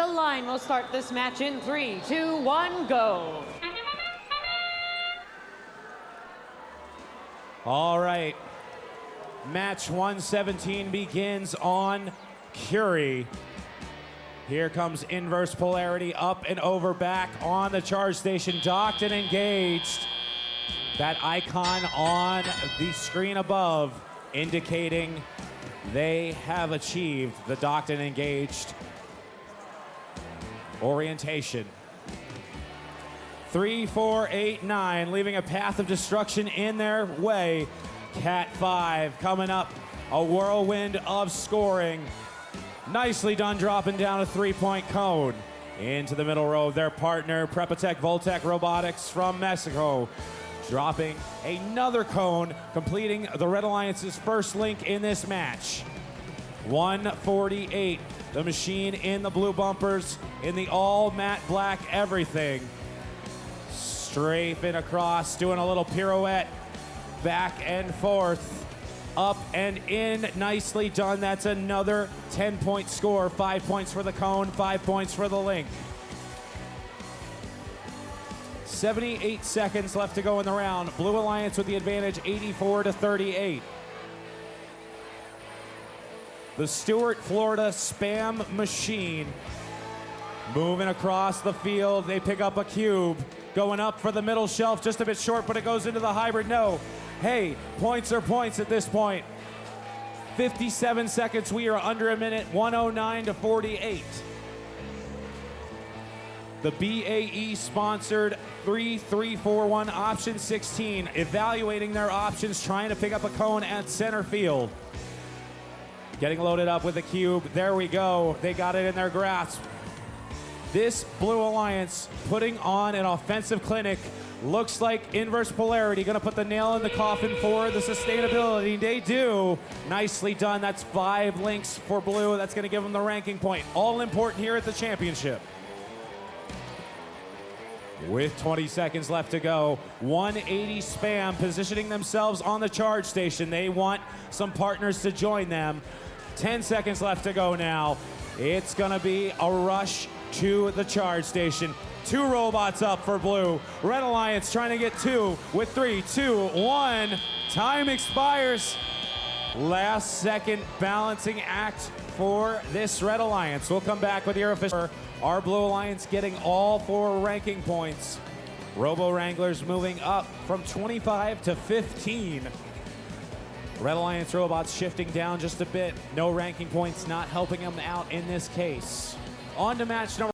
the line will start this match in three, two, one, go. All right. Match 117 begins on Curie. Here comes inverse polarity up and over back on the charge station, docked and engaged. That icon on the screen above indicating they have achieved the docked and engaged orientation. Three, four, eight, nine, leaving a path of destruction in their way. Cat five coming up, a whirlwind of scoring. Nicely done dropping down a three-point cone. Into the middle row, their partner, PrepaTec Voltec Robotics from Mexico. Dropping another cone, completing the Red Alliance's first link in this match. 148, the machine in the blue bumpers, in the all matte black everything. Strafing across, doing a little pirouette, back and forth up and in. Nicely done. That's another 10 point score. Five points for the cone, five points for the link. 78 seconds left to go in the round. Blue Alliance with the advantage 84 to 38. The Stuart, Florida spam machine moving across the field. They pick up a cube. Going up for the middle shelf, just a bit short, but it goes into the hybrid. No, hey, points are points at this point. 57 seconds, we are under a minute, 109 to 48. The BAE sponsored 3341 option 16, evaluating their options, trying to pick up a cone at center field. Getting loaded up with a cube. There we go. They got it in their grasp. This Blue Alliance putting on an offensive clinic Looks like inverse polarity going to put the nail in the coffin for the sustainability. They do. Nicely done. That's five links for blue. That's going to give them the ranking point. All important here at the championship. With 20 seconds left to go, 180 spam positioning themselves on the charge station. They want some partners to join them. 10 seconds left to go now. It's going to be a rush to the charge station. Two robots up for blue. Red Alliance trying to get two with three, two, one. Time expires. Last second balancing act for this Red Alliance. We'll come back with your official. Our Blue Alliance getting all four ranking points. Robo Wranglers moving up from 25 to 15. Red Alliance robots shifting down just a bit. No ranking points not helping them out in this case. On to match number